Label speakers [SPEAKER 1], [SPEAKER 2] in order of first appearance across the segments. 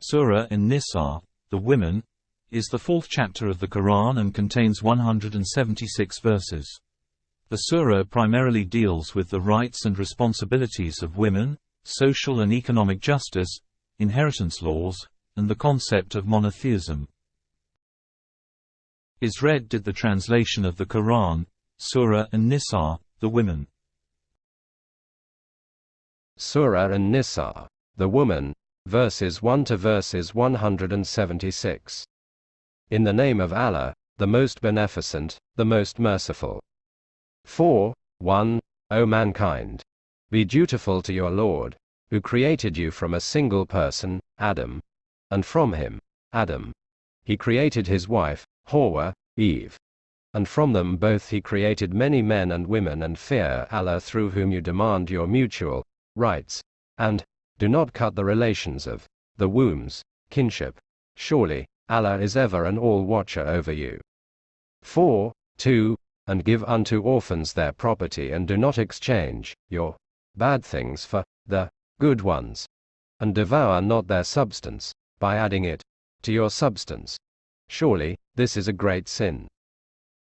[SPEAKER 1] Surah An-Nisa, the women, is the fourth chapter of the Quran and contains 176 verses. The surah primarily deals with the rights and responsibilities of women, social and economic justice, inheritance laws, and the concept of monotheism. Isred did the translation of the Quran, Surah An-Nisa, the women.
[SPEAKER 2] Surah An-Nisa, the woman, verses 1 to verses 176. In the name of Allah, the most beneficent, the most merciful. 4. 1. O mankind! Be dutiful to your Lord, who created you from a single person, Adam. And from him, Adam. He created his wife, Hawa, Eve. And from them both he created many men and women and fear Allah through whom you demand your mutual rights, and do not cut the relations of the wombs, kinship. Surely, Allah is ever an all-watcher over you. 4. 2. And give unto orphans their property and do not exchange your bad things for the good ones. And devour not their substance, by adding it to your substance. Surely, this is a great sin.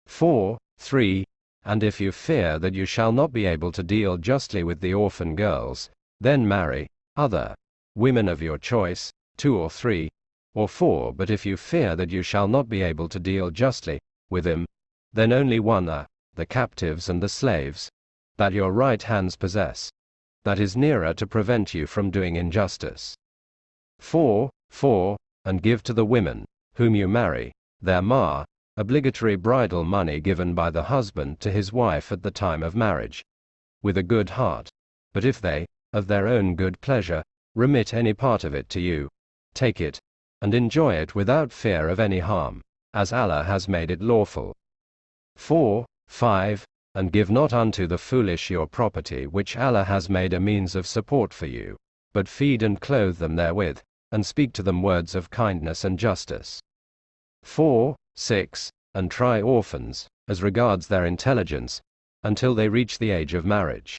[SPEAKER 2] 4. 3. And if you fear that you shall not be able to deal justly with the orphan girls, then marry other women of your choice, two or three, or four, but if you fear that you shall not be able to deal justly with them, then only one are the captives and the slaves that your right hands possess. That is nearer to prevent you from doing injustice. 4. 4. And give to the women, whom you marry, their mahr, obligatory bridal money given by the husband to his wife at the time of marriage, with a good heart. But if they, of their own good pleasure, remit any part of it to you. Take it, and enjoy it without fear of any harm, as Allah has made it lawful. 4. 5. And give not unto the foolish your property which Allah has made a means of support for you, but feed and clothe them therewith, and speak to them words of kindness and justice. 4. 6. And try orphans, as regards their intelligence, until they reach the age of marriage.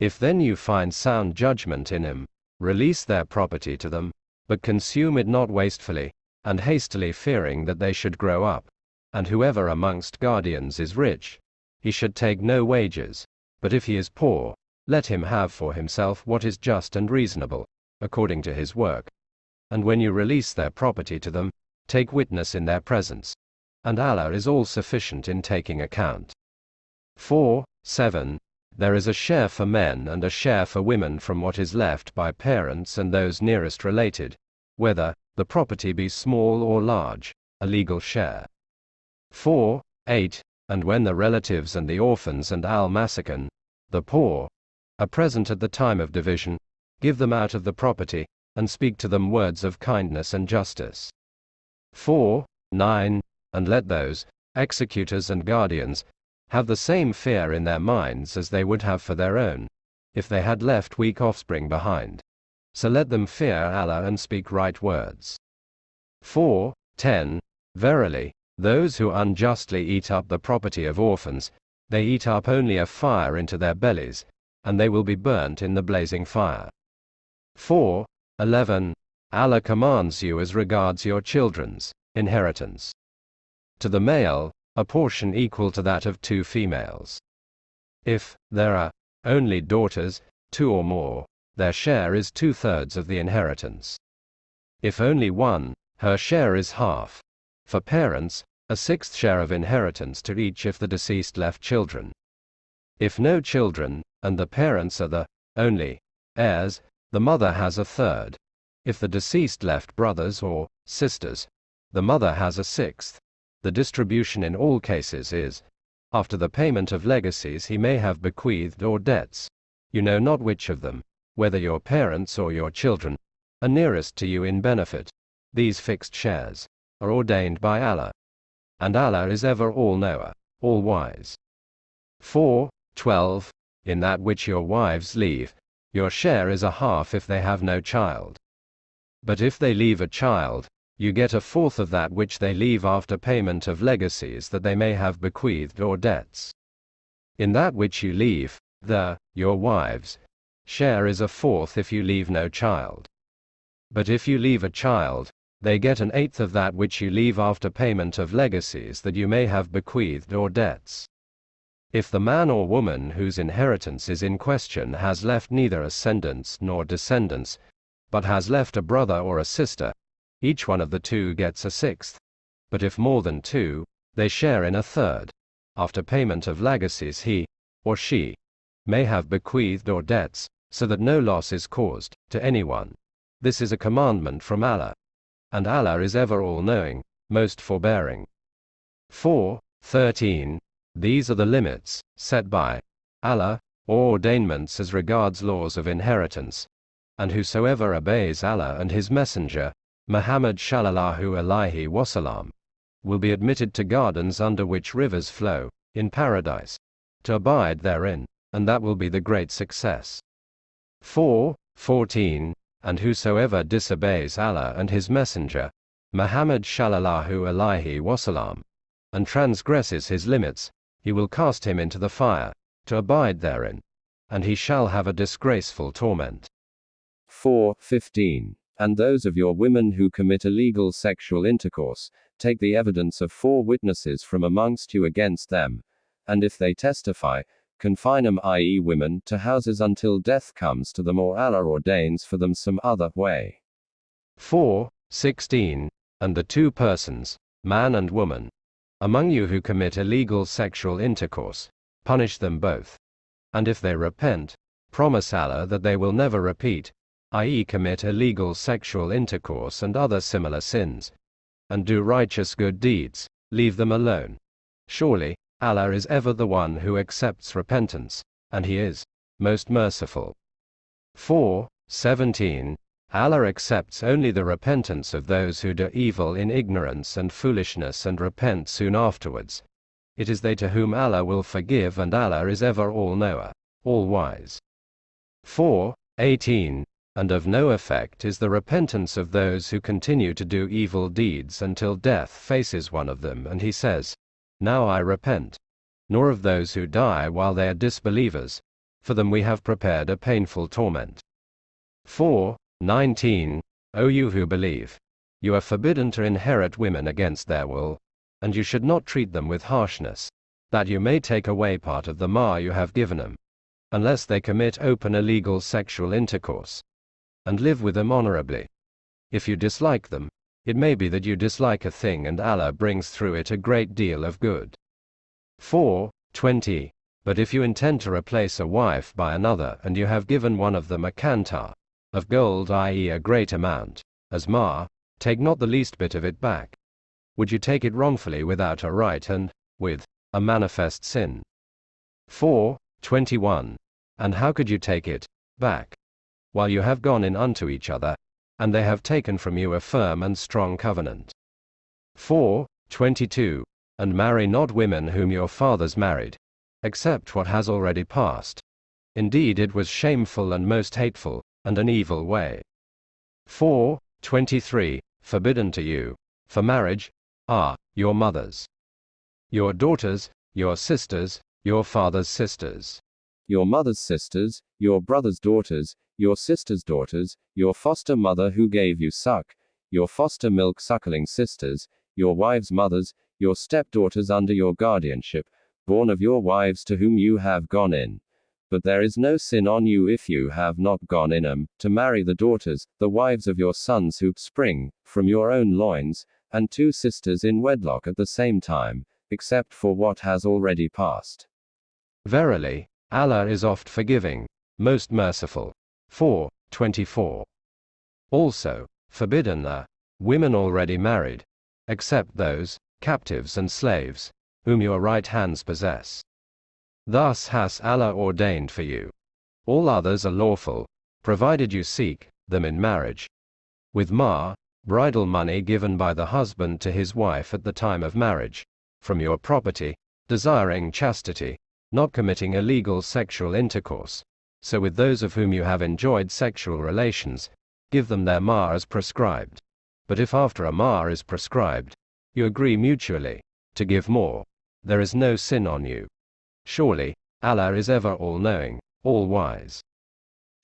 [SPEAKER 2] If then you find sound judgment in him, release their property to them, but consume it not wastefully, and hastily fearing that they should grow up. And whoever amongst guardians is rich, he should take no wages, but if he is poor, let him have for himself what is just and reasonable, according to his work. And when you release their property to them, take witness in their presence. And Allah is all sufficient in taking account. 4. 7 there is a share for men and a share for women from what is left by parents and those nearest related, whether the property be small or large, a legal share. 4. 8. And when the relatives and the orphans and al the poor, are present at the time of division, give them out of the property, and speak to them words of kindness and justice. 4. 9. And let those, executors and guardians, have the same fear in their minds as they would have for their own, if they had left weak offspring behind. So let them fear Allah and speak right words. 4. 10. Verily, those who unjustly eat up the property of orphans, they eat up only a fire into their bellies, and they will be burnt in the blazing fire. 4. 11. Allah commands you as regards your children's inheritance. To the male, a portion equal to that of two females. If there are only daughters, two or more, their share is two thirds of the inheritance. If only one, her share is half. For parents, a sixth share of inheritance to each if the deceased left children. If no children, and the parents are the only heirs, the mother has a third. If the deceased left brothers or sisters, the mother has a sixth. The distribution in all cases is, after the payment of legacies he may have bequeathed or debts. You know not which of them, whether your parents or your children, are nearest to you in benefit. These fixed shares are ordained by Allah. And Allah is ever all-knower, all-wise. 4. 12. In that which your wives leave, your share is a half if they have no child. But if they leave a child, you get a fourth of that which they leave after payment of legacies that they may have bequeathed or debts. In that which you leave, the, your wives, share is a fourth if you leave no child. But if you leave a child, they get an eighth of that which you leave after payment of legacies that you may have bequeathed or debts. If the man or woman whose inheritance is in question has left neither ascendants nor descendants, but has left a brother or a sister, each one of the two gets a sixth. But if more than two, they share in a third. After payment of legacies, he, or she, may have bequeathed or debts, so that no loss is caused to anyone. This is a commandment from Allah. And Allah is ever all knowing, most forbearing. 4. 13. These are the limits, set by Allah, or ordainments as regards laws of inheritance. And whosoever obeys Allah and His Messenger, Muhammad Shallallahu Alaihi Wasallam, will be admitted to gardens under which rivers flow, in paradise, to abide therein, and that will be the great success. 4. 14. And whosoever disobeys Allah and His Messenger, Muhammad Shallallahu Alaihi Wasallam, and transgresses His limits, he will cast him into the fire, to abide therein, and he shall have a disgraceful torment.
[SPEAKER 3] 4. 15. And those of your women who commit illegal sexual intercourse, take the evidence of four witnesses from amongst you against them, and if they testify, confine them, i.e., women, to houses until death comes to them or Allah ordains for them some other way.
[SPEAKER 2] 4. 16. And the two persons, man and woman, among you who commit illegal sexual intercourse, punish them both. And if they repent, promise Allah that they will never repeat, i.e., commit illegal sexual intercourse and other similar sins, and do righteous good deeds, leave them alone. Surely, Allah is ever the one who accepts repentance, and He is most merciful. 4. 17. Allah accepts only the repentance of those who do evil in ignorance and foolishness and repent soon afterwards. It is they to whom Allah will forgive, and Allah is ever all knower, all wise. 4. 18. And of no effect is the repentance of those who continue to do evil deeds until death faces one of them, and he says, Now I repent. Nor of those who die while they are disbelievers. For them we have prepared a painful torment. 4. 19. O you who believe, you are forbidden to inherit women against their will, and you should not treat them with harshness, that you may take away part of the mahr you have given them, unless they commit open illegal sexual intercourse, and live with them honorably. If you dislike them, it may be that you dislike a thing and Allah brings through it a great deal of good. 4. 20. But if you intend to replace a wife by another and you have given one of them a qantar, of gold, i.e., a great amount, as mahr, take not the least bit of it back. Would you take it wrongfully without a right and, with, a manifest sin? 4. 21. And how could you take it back? While you have gone in unto each other, and they have taken from you a firm and strong covenant. 4. 22. And marry not women whom your fathers married, except what has already passed. Indeed, it was shameful and most hateful, and an evil way. 4. 23. Forbidden to you, for marriage, are your mothers, your daughters, your sisters, your father's sisters,
[SPEAKER 3] your mother's sisters, your brother's daughters, your sister's daughters, your foster mother who gave you suck, your foster milk suckling sisters, your wives' mothers, your stepdaughters under your guardianship, born of your wives to whom you have gone in, but there is no sin on you if you have not gone in them, to marry the daughters, the wives of your sons who spring from your own loins, and two sisters in wedlock at the same time, except for what has already passed.
[SPEAKER 2] Verily, Allah is oft forgiving, most merciful. 4. 24. Also, forbidden are women already married, except those, captives and slaves, whom your right hands possess. Thus has Allah ordained for you. All others are lawful, provided you seek them in marriage. With mahr, bridal money given by the husband to his wife at the time of marriage, from your property, desiring chastity, not committing illegal sexual intercourse. So with those of whom you have enjoyed sexual relations, give them their mahr as prescribed. But if after a mahr is prescribed, you agree mutually to give more, there is no sin on you. Surely, Allah is ever all knowing, all wise.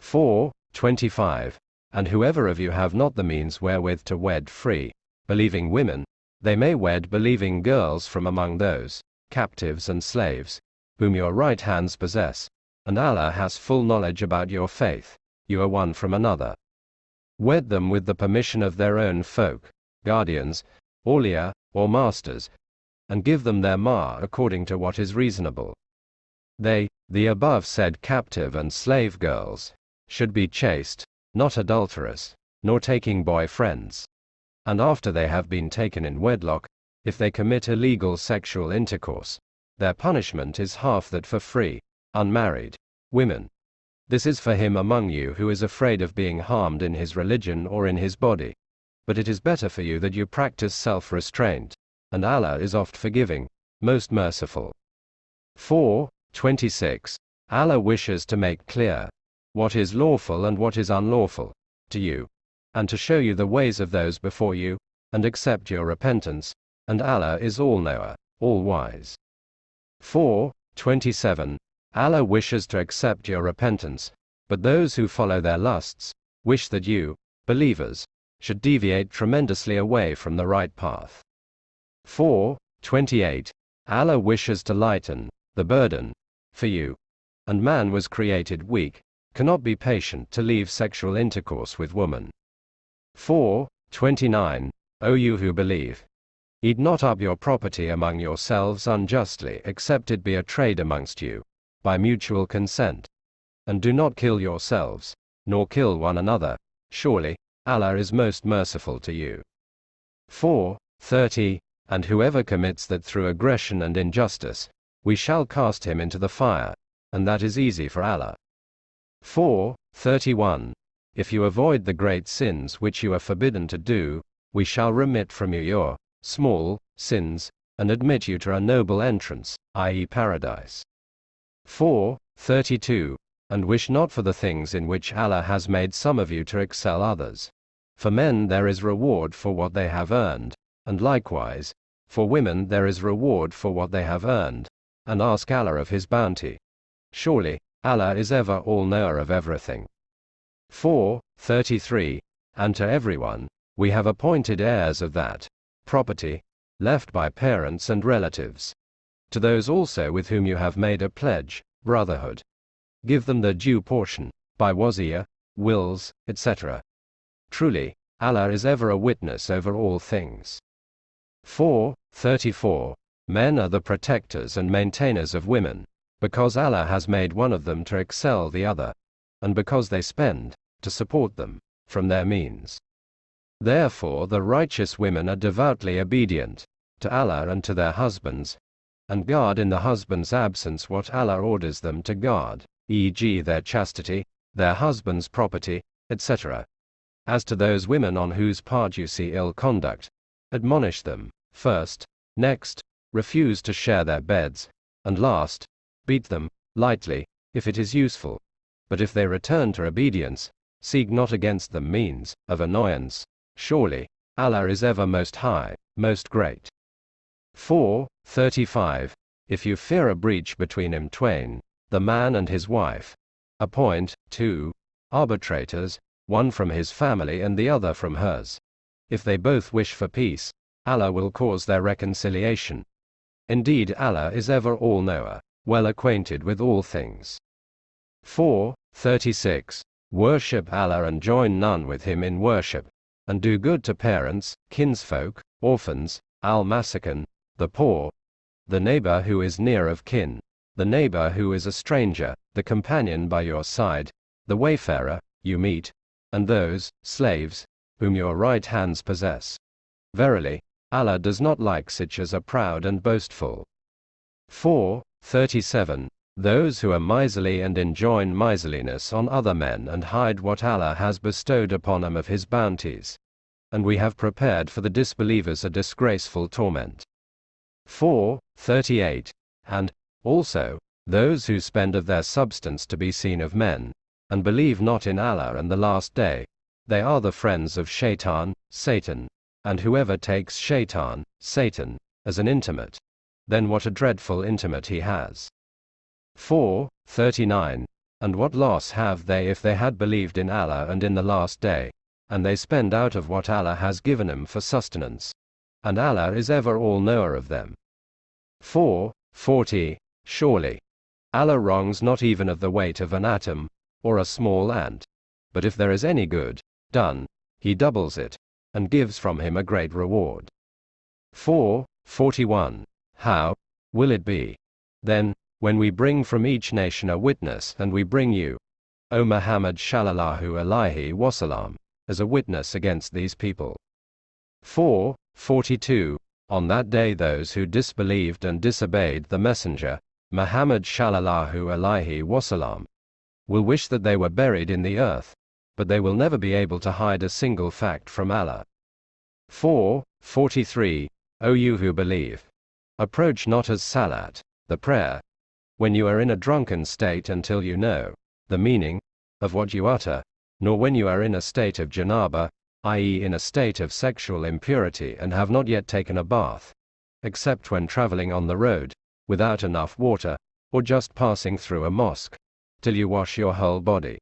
[SPEAKER 2] 4. 25. And whoever of you have not the means wherewith to wed free, believing women, they may wed believing girls from among those, captives and slaves, whom your right hands possess, and Allah has full knowledge about your faith, you are one from another. Wed them with the permission of their own folk, guardians, awliya, or masters, and give them their mahr according to what is reasonable. They, the above said captive and slave girls, should be chaste, not adulterous, nor taking boy friends. And after they have been taken in wedlock, if they commit illegal sexual intercourse, their punishment is half that for free, unmarried women. This is for him among you who is afraid of being harmed in his religion or in his body. But it is better for you that you practice self restraint, and Allah is oft forgiving, most merciful. 4. 26. Allah wishes to make clear what is lawful and what is unlawful to you, and to show you the ways of those before you, and accept your repentance, and Allah is all knower, all wise. 4. 27. Allah wishes to accept your repentance, but those who follow their lusts wish that you, believers, should deviate tremendously away from the right path. 4. 28. Allah wishes to lighten the burden for you. And man was created weak, cannot be patient to leave sexual intercourse with woman. 4. 29. O you who believe, eat not up your property among yourselves unjustly, except it be a trade amongst you by mutual consent. And do not kill yourselves, nor kill one another, surely, Allah is most merciful to you. 4. 30. And whoever commits that through aggression and injustice, we shall cast him into the fire, and that is easy for Allah. 4. 31. If you avoid the great sins which you are forbidden to do, we shall remit from you your small sins, and admit you to a noble entrance, i.e., paradise. 4. 32. And wish not for the things in which Allah has made some of you to excel others. For men there is reward for what they have earned, and likewise, for women there is reward for what they have earned, and ask Allah of His bounty. Surely, Allah is ever all knower of everything. 4. 33. And to everyone, we have appointed heirs of that property left by parents and relatives to those also with whom you have made a pledge, brotherhood. Give them their due portion, by wasiya, wills, etc. Truly, Allah is ever a witness over all things. 4. 34. Men are the protectors and maintainers of women, because Allah has made one of them to excel the other, and because they spend, to support them, from their means. Therefore the righteous women are devoutly obedient, to Allah and to their husbands, and guard in the husband's absence what Allah orders them to guard, e.g., their chastity, their husband's property, etc. As to those women on whose part you see ill conduct, admonish them, first, next, refuse to share their beds, and last, beat them, lightly, if it is useful. But if they return to obedience, seek not against them means of annoyance. Surely, Allah is ever most high, most great. 4. 35. If you fear a breach between him twain, the man and his wife, appoint, two, arbitrators, one from his family and the other from hers. If they both wish for peace, Allah will cause their reconciliation. Indeed, Allah is ever all knower, well acquainted with all things. 4. 36. Worship Allah and join none with him in worship, and do good to parents, kinsfolk, orphans, al masakin, the poor, the neighbor who is near of kin, the neighbor who is a stranger, the companion by your side, the wayfarer you meet, and those slaves whom your right hands possess. Verily, Allah does not like such as are proud and boastful. 4. 37. Those who are miserly and enjoin miserliness on other men and hide what Allah has bestowed upon them of His bounties. And we have prepared for the disbelievers a disgraceful torment. 4. 38. And, also, those who spend of their substance to be seen of men, and believe not in Allah and the last day, they are the friends of Shaitan, Satan, and whoever takes Shaitan, Satan, as an intimate, then what a dreadful intimate he has. 4. 39. And what loss have they if they had believed in Allah and in the last day, and they spend out of what Allah has given them for sustenance? And Allah is ever all knower of them. 4. 40. Surely. Allah wrongs not even of the weight of an atom, or a small ant. But if there is any good done, he doubles it, and gives from him a great reward. 4. 41. How will it be? Then, when we bring from each nation a witness, and we bring you, O Muhammad Shallallahu Alaihi Wasallam, as a witness against these people. 4. 42. On that day those who disbelieved and disobeyed the Messenger, Muhammad Shallallahu Alaihi Wasallam, will wish that they were buried in the earth, but they will never be able to hide a single fact from Allah. 4. 43. O you who believe, approach not as Salat, the prayer, when you are in a drunken state until you know the meaning of what you utter, nor when you are in a state of janaba, i.e., in a state of sexual impurity and have not yet taken a bath, except when traveling on the road, without enough water, or just passing through a mosque, till you wash your whole body.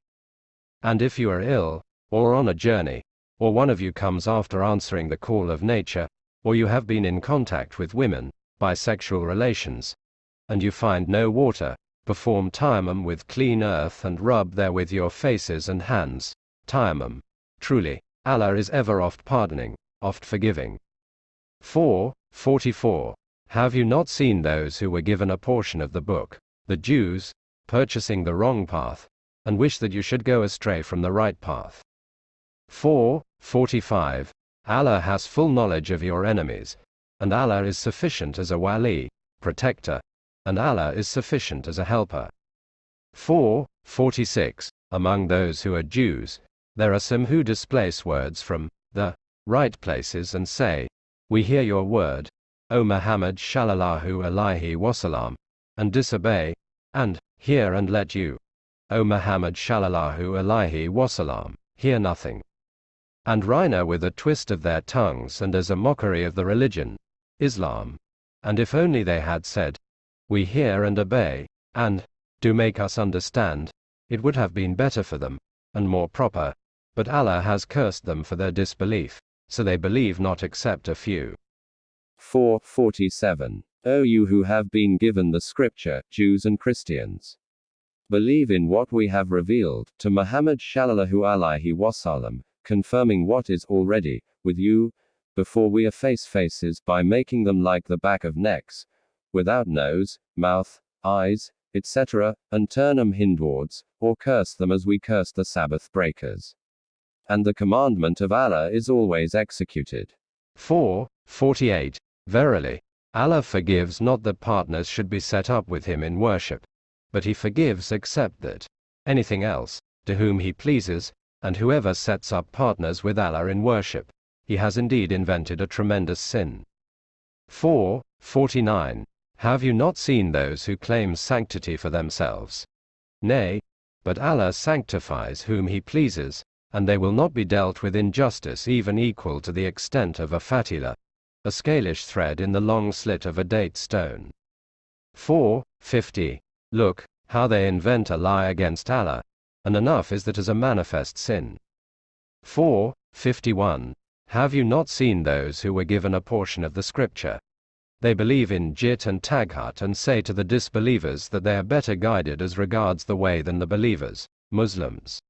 [SPEAKER 2] And if you are ill, or on a journey, or one of you comes after answering the call of nature, or you have been in contact with women, by sexual relations, and you find no water, perform tayammum with clean earth and rub therewith your faces and hands. Tayammum. Truly, Allah is ever oft pardoning, oft forgiving. 4. 44. Have you not seen those who were given a portion of the book, the Jews, purchasing the wrong path, and wish that you should go astray from the right path? 4. 45. Allah has full knowledge of your enemies, and Allah is sufficient as a wali, protector, and Allah is sufficient as a helper. 4. 46. Among those who are Jews, there are some who displace words from the right places and say, We hear your word, O Muhammad Shallallahu Alaihi Wasallam, and disobey, and hear and let you, O Muhammad Shallallahu Alaihi Wasallam, hear nothing and Ra'ina with a twist of their tongues and as a mockery of the religion, Islam. And if only they had said, We hear and obey, and do make us understand, it would have been better for them, and more proper, but Allah has cursed them for their disbelief, so they believe not except a few.
[SPEAKER 3] 447. O you who have been given the scripture, Jews and Christians. Believe in what we have revealed to Muhammad Shallallahu Alaihi Wasallam, confirming what is already with you, before we efface faces by making them like the back of necks, without nose, mouth, eyes, etc., and turn them hindwards, or curse them as we curse the Sabbath breakers. And the commandment of Allah is always executed.
[SPEAKER 2] 4. 48. Verily, Allah forgives not that partners should be set up with him in worship, but he forgives except that anything else, to whom he pleases, and whoever sets up partners with Allah in worship, he has indeed invented a tremendous sin. 4. 49. Have you not seen those who claim sanctity for themselves? Nay, but Allah sanctifies whom He pleases, and they will not be dealt with injustice even equal to the extent of a fatila, a scalish thread in the long slit of a date stone. 4. 50. Look, how they invent a lie against Allah, and enough is that as a manifest sin. 4. 51. Have you not seen those who were given a portion of the scripture? They believe in Jibt and Taghut and say to the disbelievers that they are better guided as regards the way than the believers, Muslims.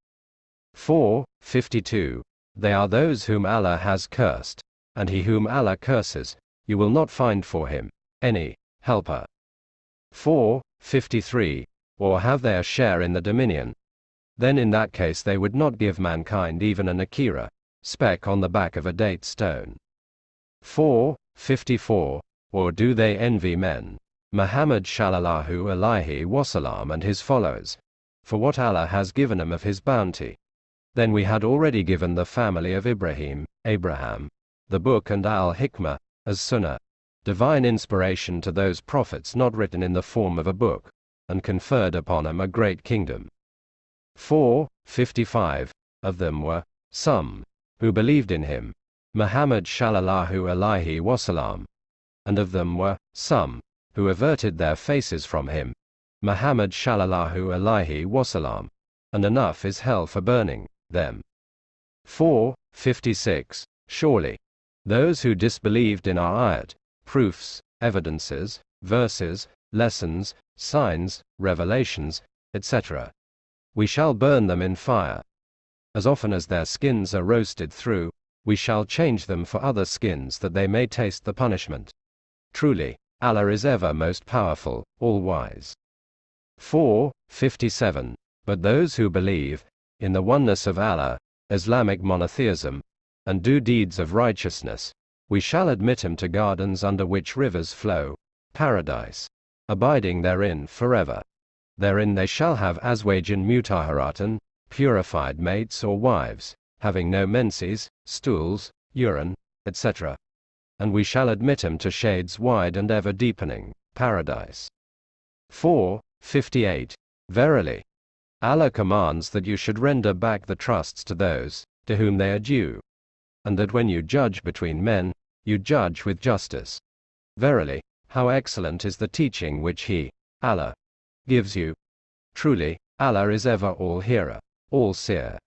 [SPEAKER 2] 4. 52. They are those whom Allah has cursed, and he whom Allah curses, you will not find for him any helper. 4. 53. Or have they a share in the dominion, then in that case they would not give mankind even a nakira, speck on the back of a date stone. 4. 54. Or do they envy men? Muhammad Shallallahu Alaihi Wasallam and his followers, for what Allah has given them of his bounty. Then we had already given the family of Ibrahim, Abraham, the book and al hikmah, as sunnah, divine inspiration to those prophets not written in the form of a book, and conferred upon them a great kingdom. 4. 55. Of them were some who believed in him, Muhammad Shallallahu Alaihi Wasallam, and of them were some who averted their faces from him, Muhammad Shallallahu Alaihi Wasallam. And enough is hell for burning them. 4. 56. Surely, those who disbelieved in our ayat, proofs, evidences, verses, lessons, signs, revelations, etc., we shall burn them in fire. As often as their skins are roasted through, we shall change them for other skins that they may taste the punishment. Truly, Allah is ever most powerful, all wise. 4. 57. But those who believe in the oneness of Allah, Islamic monotheism, and do deeds of righteousness, we shall admit him to gardens under which rivers flow, paradise, abiding therein forever. Therein they shall have azwajin mutahharatan, purified mates or wives, having no menses, stools, urine, etc. And we shall admit him to shades wide and ever deepening, paradise. 4. 58. Verily, Allah commands that you should render back the trusts to those to whom they are due, and that when you judge between men, you judge with justice. Verily, how excellent is the teaching which He, Allah, gives you. Truly, Allah is ever all hearer, all seer.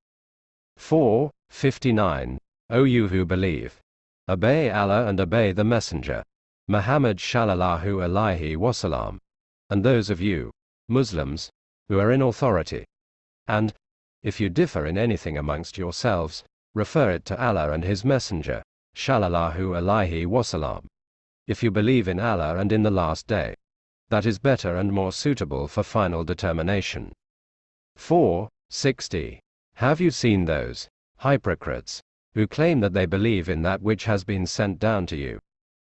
[SPEAKER 2] 4. 59. O you who believe, obey Allah and obey the Messenger, Muhammad Shallallahu Alaihi Wasallam, and those of you, Muslims, who are in authority. And, if you differ in anything amongst yourselves, refer it to Allah and His Messenger, Shallallahu Alaihi Wasallam. If you believe in Allah and in the last day, that is better and more suitable for final determination. 4. 60. Have you seen those hypocrites who claim that they believe in that which has been sent down to you,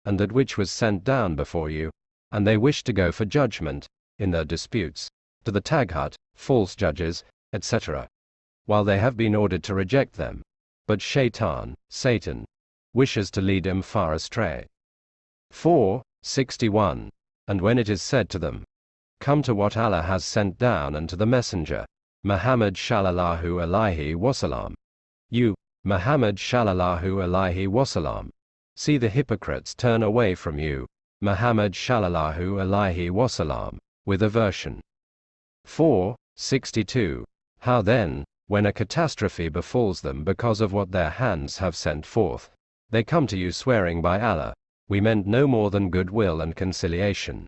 [SPEAKER 2] and that which was sent down before you, and they wish to go for judgment, in their disputes, to the Taghut, false judges, etc., while they have been ordered to reject them. But Shaitan, Satan, wishes to lead them far astray. 4. 61. And when it is said to them, Come to what Allah has sent down and to the Messenger, Muhammad Shallallahu Alaihi Wasallam. You, Muhammad Shallallahu Alaihi Wasallam, see the hypocrites turn away from you, Muhammad Shallallahu Alaihi Wasallam, with aversion. 4. 62. How then, when a catastrophe befalls them because of what their hands have sent forth, they come to you swearing by Allah, we meant no more than goodwill and conciliation.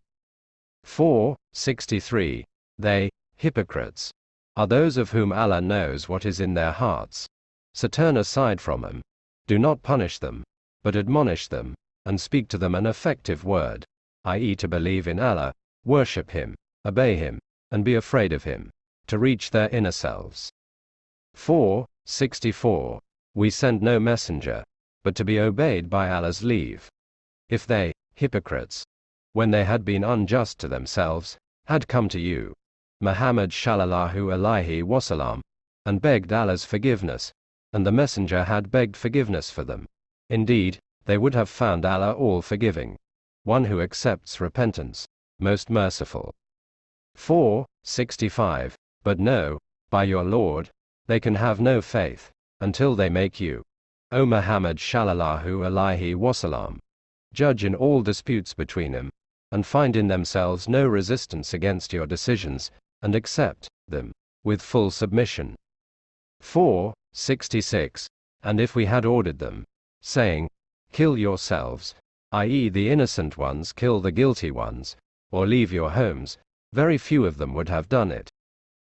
[SPEAKER 2] 4. 63. They, hypocrites, are those of whom Allah knows what is in their hearts. So turn aside from them. Do not punish them, but admonish them, and speak to them an effective word, i.e., to believe in Allah, worship Him, obey Him, and be afraid of Him, to reach their inner selves. 4. 64. We send no messenger, but to be obeyed by Allah's leave if they, hypocrites, when they had been unjust to themselves, had come to you, Muhammad Shallallahu Alaihi Wasallam, and begged Allah's forgiveness, and the Messenger had begged forgiveness for them. Indeed, they would have found Allah all forgiving, one who accepts repentance, most merciful. 4. 65. But no, by your Lord, they can have no faith, until they make you, O Muhammad Shallallahu Alaihi Wasallam, judge in all disputes between them, and find in themselves no resistance against your decisions, and accept them with full submission. 4. 66. And if we had ordered them, saying, Kill yourselves, i.e., the innocent ones kill the guilty ones, or leave your homes, very few of them would have done it.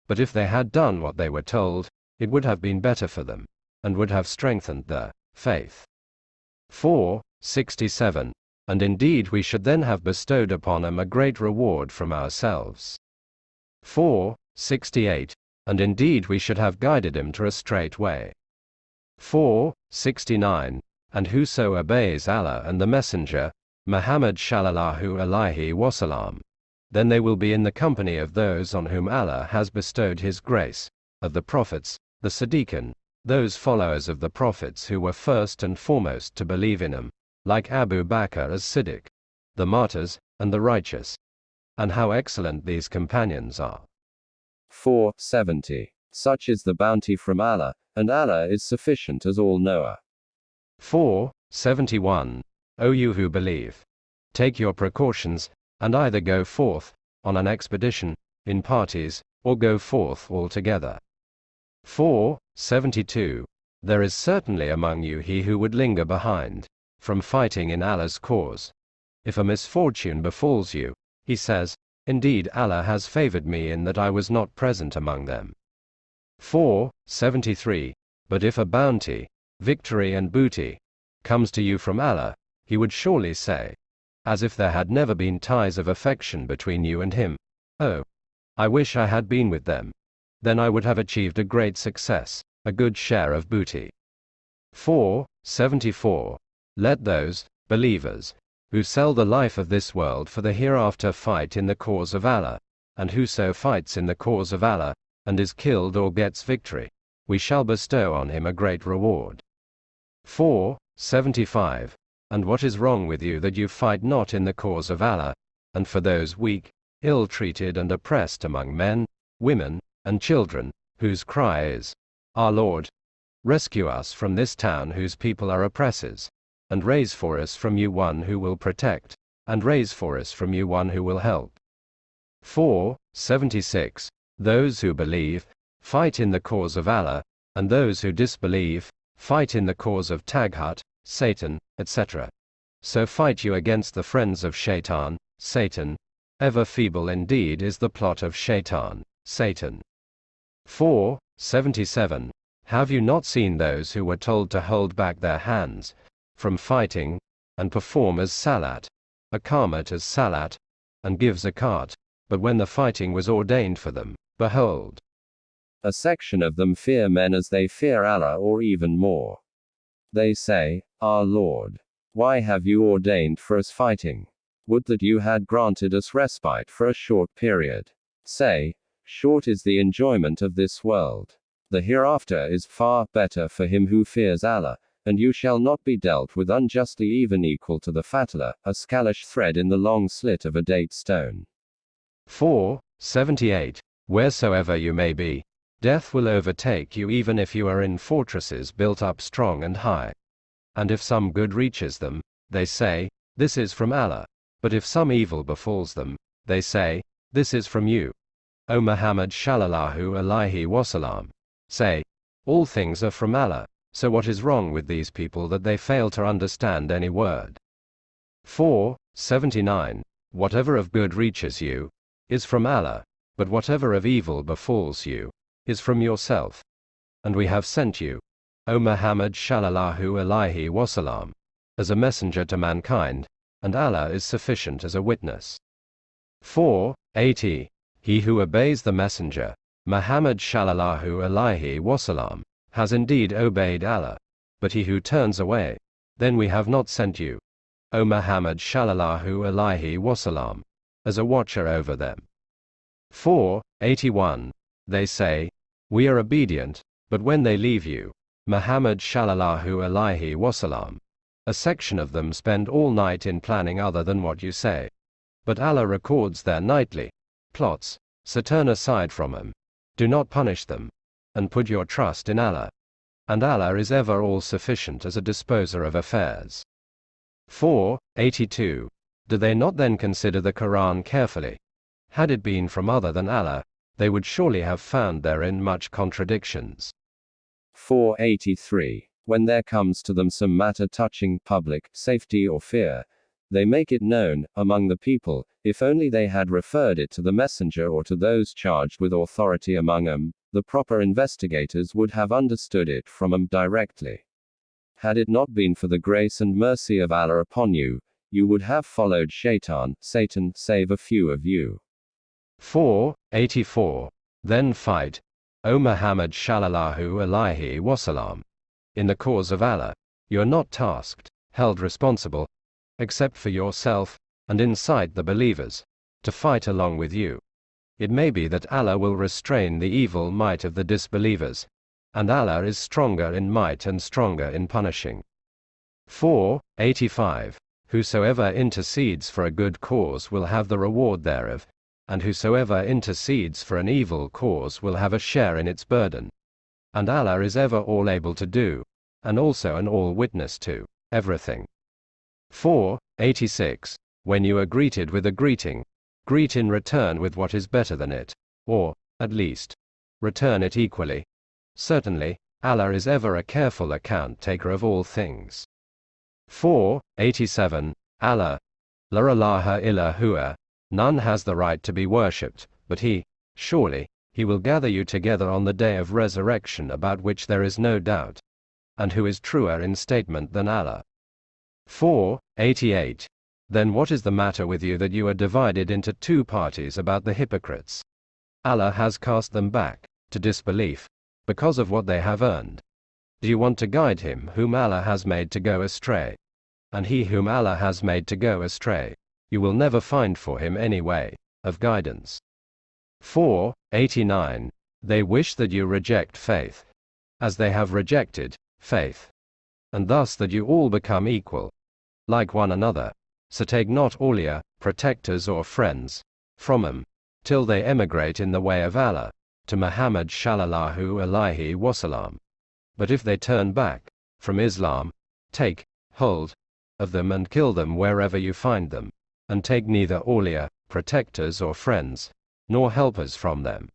[SPEAKER 2] But if they had done what they were told, it would have been better for them, and would have strengthened their faith. 4. 67 and indeed we should then have bestowed upon him a great reward from ourselves. 4. 68. And indeed we should have guided him to a straight way. 4. 69. And whoso obeys Allah and the Messenger, Muhammad Shallallahu Alaihi Wasallam, then they will be in the company of those on whom Allah has bestowed His grace, of the prophets, the Siddiqun, those followers of the prophets who were first and foremost to believe in him, like Abu Bakr as Siddiq, the martyrs, and the righteous. And how excellent these companions are.
[SPEAKER 3] 470. Such is the bounty from Allah, and Allah is sufficient as all knower.
[SPEAKER 2] 471. O you who believe, take your precautions, and either go forth, on an expedition, in parties, or go forth altogether. 4. 72. There is certainly among you he who would linger behind, from fighting in Allah's cause. If a misfortune befalls you, he says, Indeed Allah has favored me in that I was not present among them. 4. 73. But if a bounty, victory and booty, comes to you from Allah, he would surely say, as if there had never been ties of affection between you and him, Oh, I wish I had been with them. Then I would have achieved a great success a good share of booty. 4. 74. Let those, believers, who sell the life of this world for the hereafter fight in the cause of Allah, and whoso fights in the cause of Allah, and is killed or gets victory, we shall bestow on him a great reward. 4. 75. And what is wrong with you that you fight not in the cause of Allah, and for those weak, ill treated, and oppressed among men, women, and children, whose cry is, our Lord, rescue us from this town whose people are oppressors, and raise for us from you one who will protect, and raise for us from you one who will help. 4. 76. Those who believe, fight in the cause of Allah, and those who disbelieve, fight in the cause of Taghut, Satan, etc. So fight you against the friends of Shaitan, Satan. Ever feeble indeed is the plot of Shaitan, Satan. 4. 77. Have you not seen those who were told to hold back their hands from fighting, and perform as Salat, Iqamat as Salat, and give Zakat, but when the fighting was ordained for them, behold,
[SPEAKER 3] a section of them fear men as they fear Allah or even more. They say, Our Lord, why have you ordained for us fighting? Would that you had granted us respite for a short period. Say, Short is the enjoyment of this world. The hereafter is far better for him who fears Allah, and you shall not be dealt with unjustly even equal to the fatla, a scalish thread in the long slit of a date stone.
[SPEAKER 2] 4. 78. Wheresoever you may be, death will overtake you even if you are in fortresses built up strong and high. And if some good reaches them, they say, This is from Allah. But if some evil befalls them, they say, This is from you. O Muhammad Shallallahu Alaihi Wasallam. Say, all things are from Allah, so what is wrong with these people that they fail to understand any word? 4. 79. Whatever of good reaches you, is from Allah, but whatever of evil befalls you, is from yourself. And we have sent you, O Muhammad Shallallahu Alaihi Wasallam, as a messenger to mankind, and Allah is sufficient as a witness. 4. 80. He who obeys the messenger, Muhammad Shallallahu Alaihi Wasallam, has indeed obeyed Allah. But he who turns away, then we have not sent you, O Muhammad Shallallahu Alaihi Wasallam, as a watcher over them. 4. 81. They say, We are obedient, but when they leave you, Muhammad Shallallahu Alaihi Wasallam, a section of them spend all night in planning other than what you say. But Allah records their nightly plots, so turn aside from them. Do not punish them. And put your trust in Allah. And Allah is ever all sufficient as a disposer of affairs. 4. 82. Do they not then consider the Quran carefully? Had it been from other than Allah, they would surely have found therein much contradictions.
[SPEAKER 3] 483. When there comes to them some matter touching public safety or fear, they make it known, among the people, if only they had referred it to the messenger or to those charged with authority among them, the proper investigators would have understood it from them directly. Had it not been for the grace and mercy of Allah upon you, you would have followed Shaitan, Satan, save a few of you.
[SPEAKER 2] 4. 84. Then fight, O Muhammad Shallallahu Alaihi Wasallam. In the cause of Allah, you are not tasked, held responsible, except for yourself, and incite the believers to fight along with you. It may be that Allah will restrain the evil might of the disbelievers, and Allah is stronger in might and stronger in punishing. 4. 85. Whosoever intercedes for a good cause will have the reward thereof, and whosoever intercedes for an evil cause will have a share in its burden. And Allah is ever all able to do, and also an all witness to, everything. 4. 86. When you are greeted with a greeting, greet in return with what is better than it, or, at least, return it equally. Certainly, Allah is ever a careful account taker of all things. 4. 87. Allah. La ilaha illa huwa. None has the right to be worshipped, but He. Surely, He will gather you together on the day of resurrection about which there is no doubt. And who is truer in statement than Allah? 4. 88. Then what is the matter with you that you are divided into two parties about the hypocrites? Allah has cast them back to disbelief because of what they have earned. Do you want to guide him whom Allah has made to go astray? And he whom Allah has made to go astray, you will never find for him any way of guidance. 4. 89. They wish that you reject faith, as they have rejected faith, and thus that you all become equal, like one another. So take not awliya, protectors or friends, from them, till they emigrate in the way of Allah, to Muhammad shallallahu alaihi wasallam. But if they turn back, from Islam, take, hold, of them and kill them wherever you find them, and take neither awliya, protectors or friends, nor helpers from them.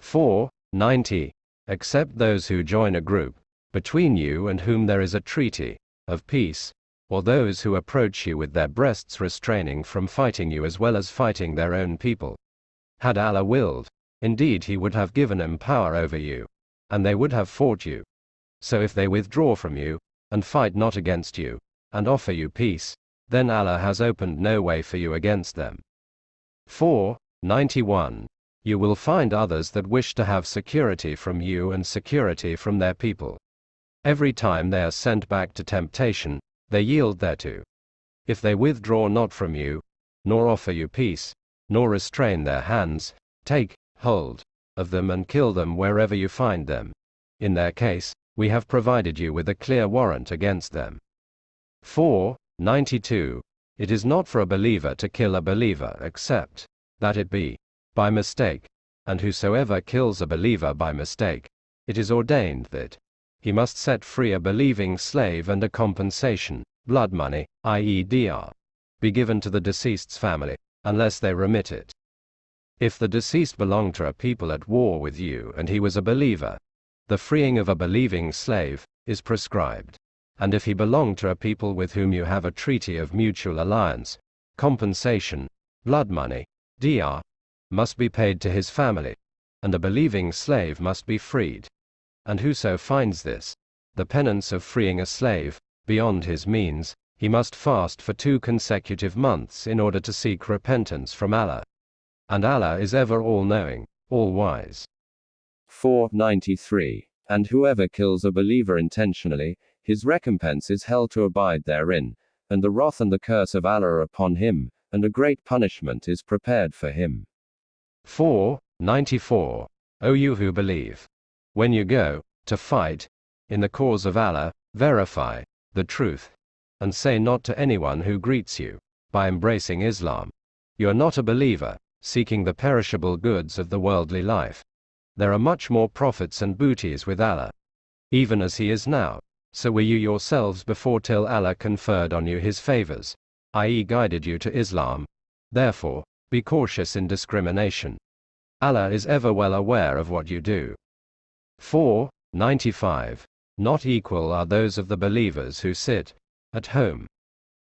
[SPEAKER 2] 4. 90. Except those who join a group, between you and whom there is a treaty, of peace, or those who approach you with their breasts restraining from fighting you as well as fighting their own people. Had Allah willed, indeed He would have given them power over you, and they would have fought you. So if they withdraw from you, and fight not against you, and offer you peace, then Allah has opened no way for you against them. 4. 91. You will find others that wish to have security from you and security from their people. Every time they are sent back to temptation, they yield thereto. If they withdraw not from you, nor offer you peace, nor restrain their hands, take hold of them and kill them wherever you find them. In their case, we have provided you with a clear warrant against them. 4. 92. It is not for a believer to kill a believer except that it be by mistake, and whosoever kills a believer by mistake, it is ordained that he must set free a believing slave and a compensation, blood money, i.e. diyah, be given to the deceased's family, unless they remit it. If the deceased belonged to a people at war with you and he was a believer, the freeing of a believing slave is prescribed. And if he belonged to a people with whom you have a treaty of mutual alliance, compensation, blood money, diyah, must be paid to his family, and a believing slave must be freed and whoso finds this, the penance of freeing a slave, beyond his means, he must fast for two consecutive months in order to seek repentance from Allah. And Allah is ever all knowing, all wise.
[SPEAKER 3] 493. And whoever kills a believer intentionally, his recompense is hell to abide therein, and the wrath and the curse of Allah are upon him, and a great punishment is prepared for him.
[SPEAKER 2] 494. O you who believe. When you go to fight in the cause of Allah, verify the truth and say not to anyone who greets you by embracing Islam. You are not a believer, seeking the perishable goods of the worldly life. There are much more profits and booties with Allah. Even as He is now, so were you yourselves before till Allah conferred on you His favors, i.e., guided you to Islam. Therefore, be cautious in discrimination. Allah is ever well aware of what you do. 4. 95. Not equal are those of the believers who sit at home,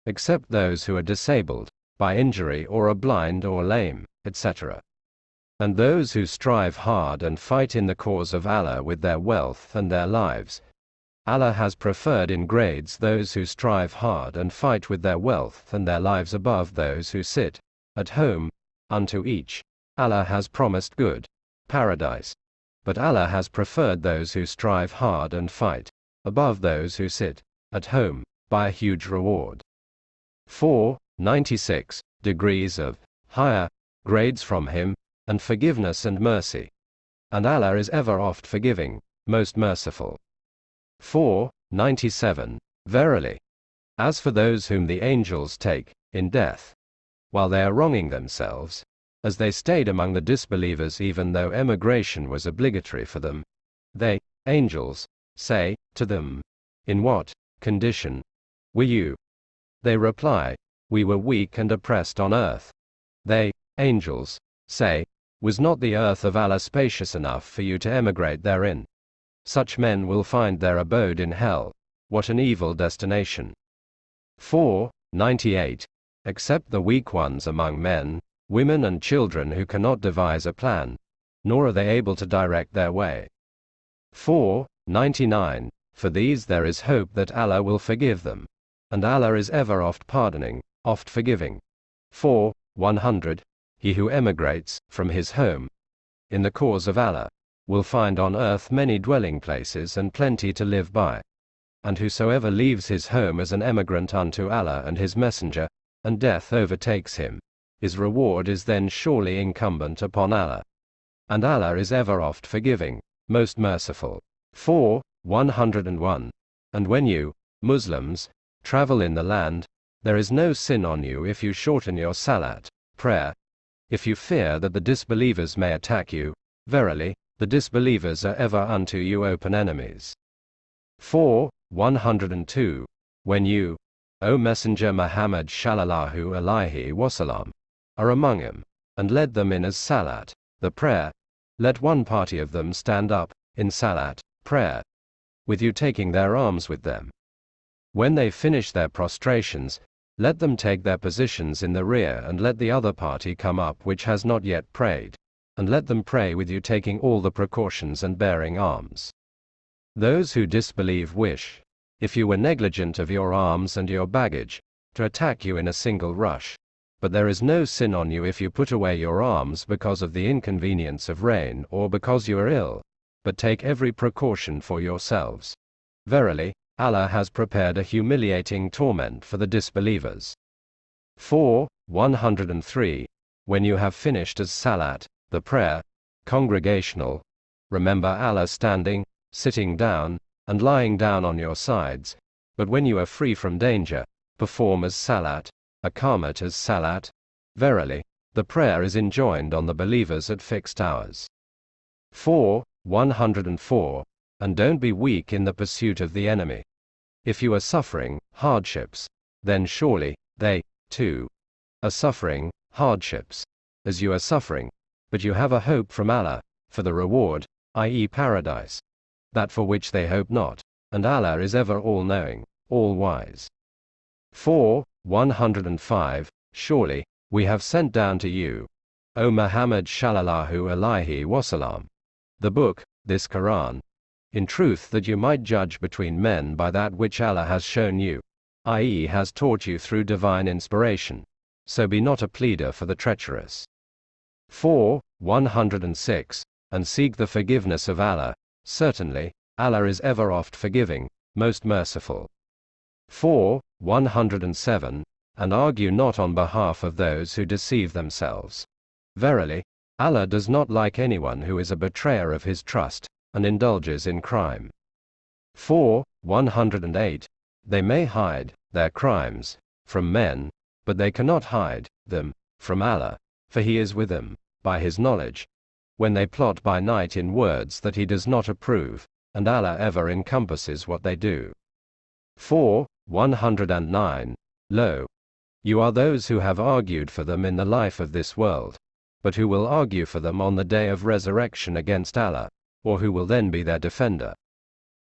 [SPEAKER 2] except those who are disabled by injury or are blind or lame, etc. And those who strive hard and fight in the cause of Allah with their wealth and their lives. Allah has preferred in grades those who strive hard and fight with their wealth and their lives above those who sit at home unto each. Allah has promised good paradise but Allah has preferred those who strive hard and fight, above those who sit at home, by a huge reward. 4. 96 degrees of higher grades from Him, and forgiveness and mercy. And Allah is ever oft forgiving, most merciful. 4. 97 Verily. As for those whom the angels take, in death, while they are wronging themselves, as they stayed among the disbelievers even though emigration was obligatory for them. They, angels, say to them, In what condition were you? They reply, We were weak and oppressed on earth. They angels, say, Was not the earth of Allah spacious enough for you to emigrate therein? Such men will find their abode in hell. What an evil destination. 4. 98. Except the weak ones among men, women, and children who cannot devise a plan, nor are they able to direct their way. 4. 99. For these there is hope that Allah will forgive them. And Allah is ever oft pardoning, oft forgiving. 4. 100. He who emigrates from his home in the cause of Allah will find on earth many dwelling places and plenty to live by. And whosoever leaves his home as an emigrant unto Allah and his Messenger, and death overtakes him, his reward is then surely incumbent upon Allah. And Allah is ever oft forgiving, most merciful. 4. 101. And when you, Muslims, travel in the land, there is no sin on you if you shorten your salat, prayer. If you fear that the disbelievers may attack you, verily, the disbelievers are ever unto you open enemies. 4. 102. When you, O Messenger Muhammad Shallallahu Alaihi Wasallam, are among them, and led them in as salat, the prayer, let one party of them stand up, in salat, prayer, with you taking their arms with them. When they finish their prostrations, let them take their positions in the rear and let the other party come up which has not yet prayed, and let them pray with you taking all the precautions and bearing arms. Those who disbelieve wish, if you were negligent of your arms and your baggage, to attack you in a single rush. But there is no sin on you if you put away your arms because of the inconvenience of rain or because you are ill, but take every precaution for yourselves. Verily, Allah has prepared a humiliating torment for the disbelievers. 4. 103. When you have finished as salat, the prayer, congregational, remember Allah standing, sitting down, and lying down on your sides, but when you are free from danger, perform as salat, Iqamat as salat. Verily, the prayer is enjoined on the believers at fixed hours. 4. 104. And don't be weak in the pursuit of the enemy. If you are suffering hardships, then surely, they, too, are suffering hardships, as you are suffering, but you have a hope from Allah, for the reward, i.e., paradise that for which they hope not, and Allah is ever all knowing, all wise. 4. 105. Surely, we have sent down to you, O Muhammad Shallallahu Alaihi Wasallam, the book, this Quran, in truth that you might judge between men by that which Allah has shown you, i.e., has taught you through divine inspiration. So be not a pleader for the treacherous. 4. 106. And seek the forgiveness of Allah, Certainly, Allah is ever oft forgiving, most merciful. 4. 107. And argue not on behalf of those who deceive themselves. Verily, Allah does not like anyone who is a betrayer of his trust, and indulges in crime. 4. 108. They may hide their crimes from men, but they cannot hide them from Allah, for He is with them, by His knowledge, when they plot by night in words that he does not approve, and Allah ever encompasses what they do. 4. 109. Lo! You are those who have argued for them in the life of this world, but who will argue for them on the day of resurrection against Allah, or who will then be their defender.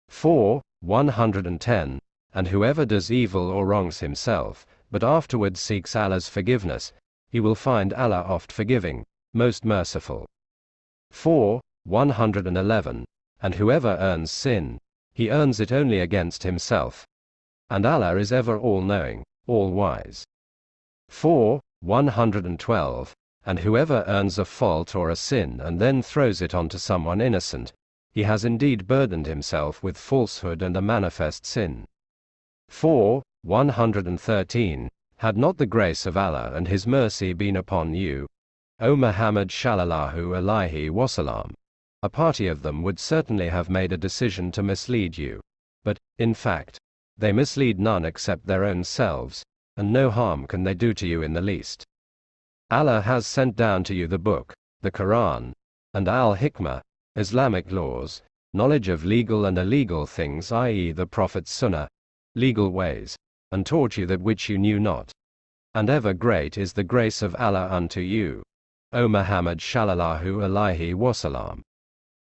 [SPEAKER 2] 4. 110. And whoever does evil or wrongs himself, but afterwards seeks Allah's forgiveness, he will find Allah oft forgiving, most merciful. 4. 111. And whoever earns sin, he earns it only against himself. And Allah is ever all knowing, all wise. 4. 112. And whoever earns a fault or a sin and then throws it onto someone innocent, he has indeed burdened himself with falsehood and a manifest sin. 4. 113. Had not the grace of Allah and His mercy been upon you, O Muhammad Shallallahu Alaihi Wasallam. A party of them would certainly have made a decision to mislead you. But, in fact, they mislead none except their own selves, and no harm can they do to you in the least. Allah has sent down to you the book, the Quran, and Al Hikmah, Islamic laws, knowledge of legal and illegal things, i.e., the Prophet's Sunnah, legal ways, and taught you that which you knew not. And ever great is the grace of Allah unto you. O Muhammad Shallallahu Alaihi Wasallam.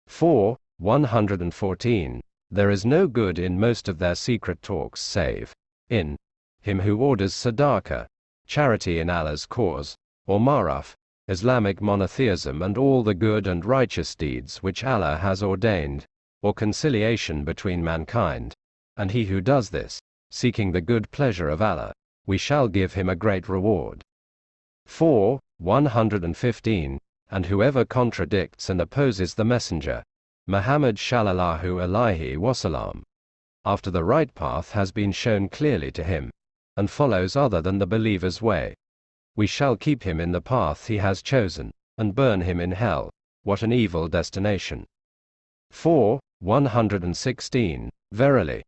[SPEAKER 2] 4. 114. There is no good in most of their secret talks save in him who orders sadaqah, charity in Allah's cause, or Ma'ruf, Islamic monotheism and all the good and righteous deeds which Allah has ordained, or conciliation between mankind. And he who does this, seeking the good pleasure of Allah, we shall give him a great reward. 4. 115. And whoever contradicts and opposes the Messenger, Muhammad Shallallahu Alaihi Wasallam, after the right path has been shown clearly to him, and follows other than the believer's way, we shall keep him in the path he has chosen, and burn him in hell. What an evil destination. 4. 116. Verily,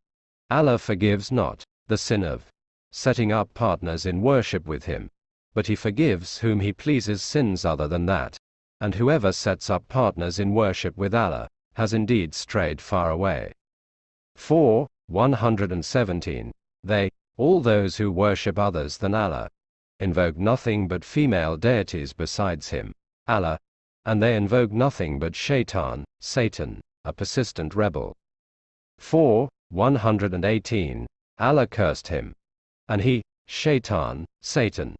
[SPEAKER 2] Allah forgives not the sin of setting up partners in worship with him, but he forgives whom he pleases sins other than that. And whoever sets up partners in worship with Allah has indeed strayed far away. 4. 117. They, all those who worship others than Allah, invoke nothing but female deities besides him, Allah, and they invoke nothing but Shaitan, Satan, a persistent rebel. 4. 118. Allah cursed him. And he, Shaitan, Satan,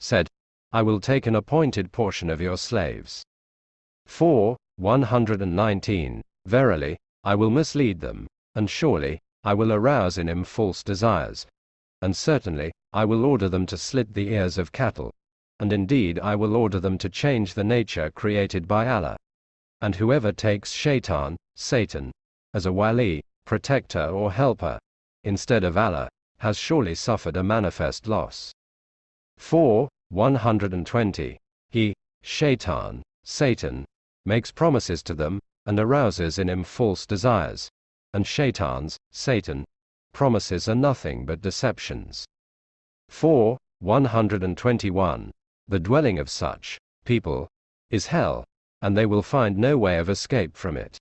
[SPEAKER 2] said, I will take an appointed portion of your slaves. 4. 119. Verily, I will mislead them, and surely, I will arouse in him false desires, and certainly, I will order them to slit the ears of cattle. And indeed I will order them to change the nature created by Allah. And whoever takes Shaitan, Satan, as a wali, protector or helper, instead of Allah, has surely suffered a manifest loss. 4. 120. He, Shaitan, Satan, makes promises to them, and arouses in him false desires. And Shaitans, Satan, promises are nothing but deceptions. 4. 121. The dwelling of such people is hell, and they will find no way of escape from it.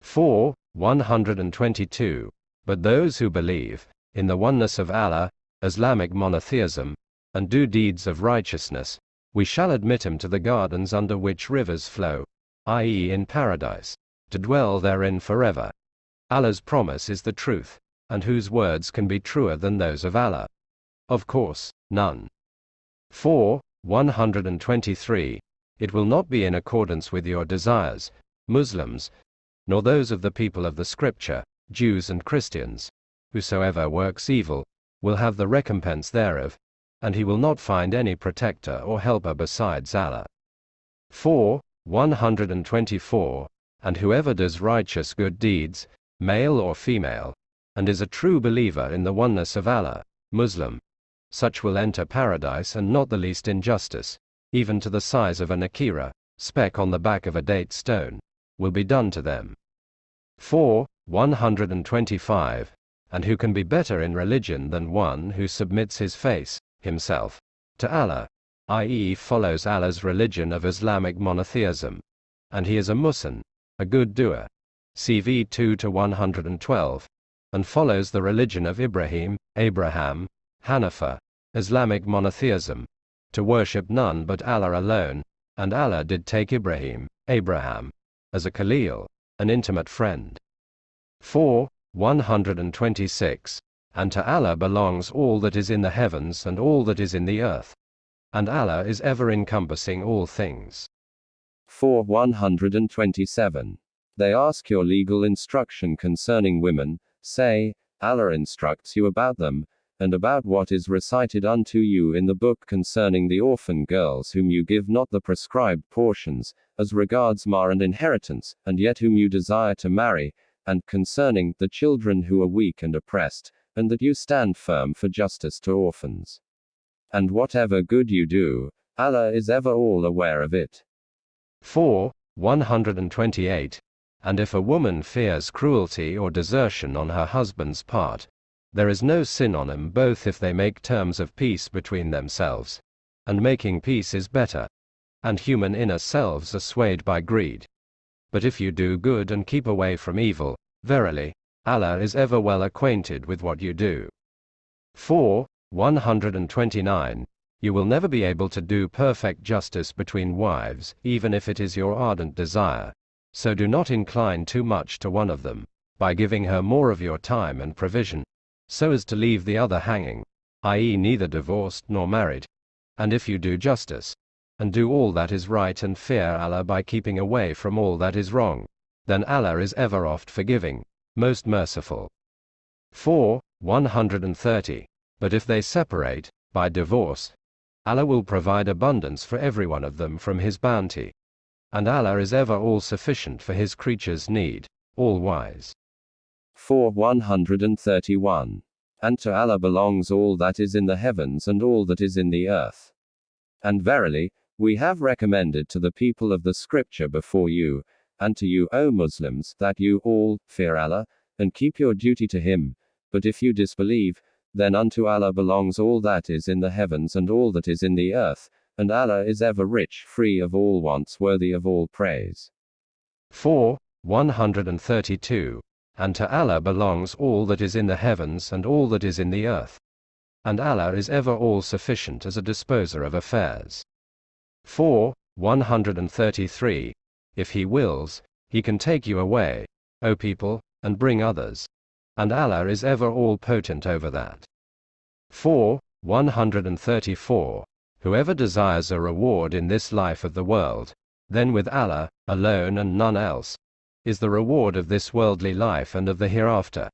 [SPEAKER 2] 4. 122. But those who believe in the oneness of Allah, Islamic monotheism, and do deeds of righteousness, we shall admit him to the gardens under which rivers flow, i.e., in paradise, to dwell therein forever. Allah's promise is the truth and whose words can be truer than those of Allah? Of course, none. 4. 123. It will not be in accordance with your desires, Muslims, nor those of the people of the Scripture, Jews and Christians. Whosoever works evil, will have the recompense thereof, and he will not find any protector or helper besides Allah. 4. 124. And whoever does righteous good deeds, male or female, and is a true believer in the oneness of Allah, Muslim. Such will enter paradise and not the least injustice, even to the size of a Naqira, speck on the back of a date stone, will be done to them. 4. 125. And who can be better in religion than one who submits his face, himself, to Allah, i.e., follows Allah's religion of Islamic monotheism, and he is a Muslim, a good doer. CV 2 to 112 and follows the religion of Ibrahim, Abraham, Hanifa, Islamic monotheism, to worship none but Allah alone, and Allah did take Ibrahim, Abraham, as a Khalil, an intimate friend. 4. 126. And to Allah belongs all that is in the heavens and all that is in the earth. And Allah is ever encompassing all things.
[SPEAKER 3] 4. 127. They ask your legal instruction concerning women, Say, Allah instructs you about them, and about what is recited unto you in the book concerning the orphan girls whom you give not the prescribed portions, as regards mahr and inheritance, and yet whom you desire to marry, and concerning the children who are weak and oppressed, and that you stand firm for justice to orphans. And whatever good you do, Allah is ever all aware of it.
[SPEAKER 2] 4. 128. And if a woman fears cruelty or desertion on her husband's part, there is no sin on them both if they make terms of peace between themselves. And making peace is better. And human inner selves are swayed by greed. But if you do good and keep away from evil, verily, Allah is ever well acquainted with what you do. 4. 129. You will never be able to do perfect justice between wives, even if it is your ardent desire. So do not incline too much to one of them, by giving her more of your time and provision, so as to leave the other hanging, i.e., neither divorced nor married. And if you do justice, and do all that is right and fear Allah by keeping away from all that is wrong, then Allah is ever oft forgiving, most merciful. 4. 130. But if they separate, by divorce, Allah will provide abundance for every one of them from His bounty. And Allah is ever all sufficient for His creatures' need, all wise.
[SPEAKER 3] 4. 131. And to Allah belongs all that is in the heavens and all that is in the earth. And verily, we have recommended to the people of the scripture before you, and to you, O Muslims, that you all fear Allah, and keep your duty to Him. But if you disbelieve, then unto Allah belongs all that is in the heavens and all that is in the earth, and Allah is ever rich, free of all wants, worthy of all praise.
[SPEAKER 2] 4. 132. And to Allah belongs all that is in the heavens and all that is in the earth. And Allah is ever all sufficient as a disposer of affairs. 4. 133. If He wills, He can take you away, O people, and bring others and Allah is ever all potent over that. 4. 134. Whoever desires a reward in this life of the world, then with Allah, alone and none else, is the reward of this worldly life and of the hereafter.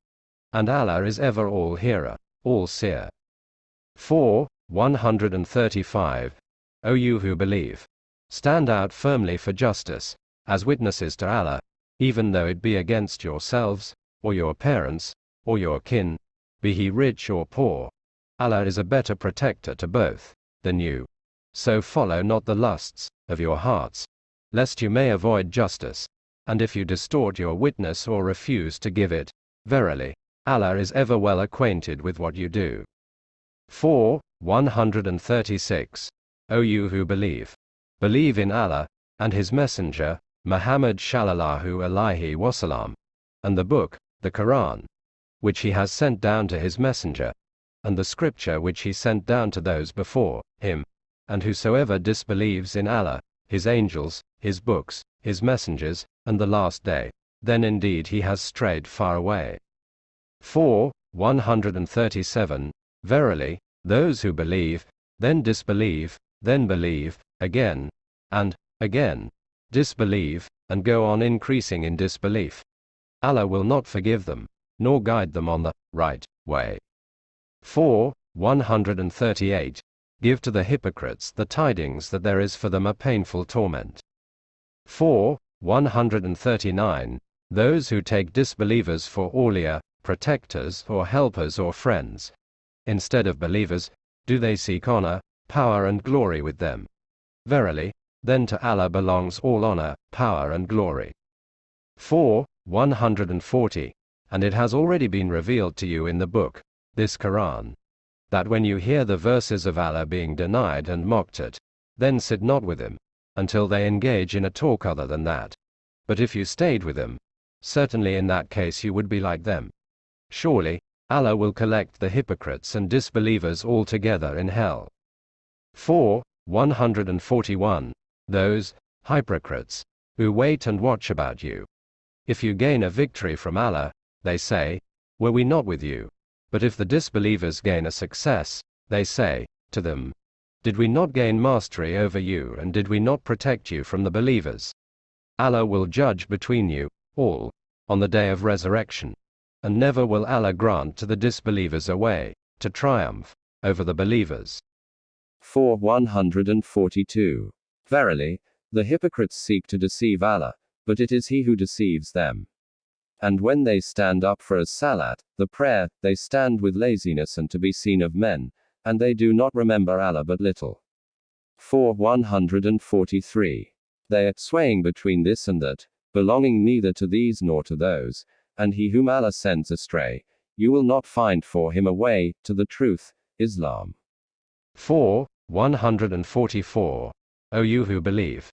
[SPEAKER 2] And Allah is ever all hearer, all seer. 4. 135. O you who believe, stand out firmly for justice, as witnesses to Allah, even though it be against yourselves, or your parents, or your kin, be he rich or poor. Allah is a better protector to both than you. So follow not the lusts of your hearts, lest you may avoid justice. And if you distort your witness or refuse to give it, verily, Allah is ever well acquainted with what you do. 4. 136. O you who believe, believe in Allah, and His Messenger, Muhammad Shallallahu Alaihi Wasallam, and the book, the Quran, which he has sent down to his messenger, and the scripture which he sent down to those before him. And whosoever disbelieves in Allah, his angels, his books, his messengers, and the last day, then indeed he has strayed far away. 4. 137. Verily, those who believe, then disbelieve, then believe, again, and, again, disbelieve, and go on increasing in disbelief. Allah will not forgive them, nor guide them on the right way. 4. 138. Give to the hypocrites the tidings that there is for them a painful torment. 4. 139. Those who take disbelievers for awliya, protectors, or helpers or friends, instead of believers, do they seek honor, power, and glory with them? Verily, then to Allah belongs all honor, power, and glory. 4. 140. And it has already been revealed to you in the book, this Quran, that when you hear the verses of Allah being denied and mocked at, then sit not with them, until they engage in a talk other than that. But if you stayed with them, certainly in that case you would be like them. Surely, Allah will collect the hypocrites and disbelievers all together in hell. 4. 141. Those, hypocrites, who wait and watch about you. If you gain a victory from Allah, they say, Were we not with you? But if the disbelievers gain a success, they say, to them, Did we not gain mastery over you and did we not protect you from the believers? Allah will judge between you, all, on the day of resurrection. And never will Allah grant to the disbelievers a way, to triumph, over the believers.
[SPEAKER 3] 4. 142. Verily, the hypocrites seek to deceive Allah, but it is He who deceives them. And when they stand up for a salat, the prayer, they stand with laziness and to be seen of men, and they do not remember Allah but little. 4. 143. They are swaying between this and that, belonging neither to these nor to those, and he whom Allah sends astray, you will not find for him a way to the truth, Islam.
[SPEAKER 2] 4. 144. O you who believe,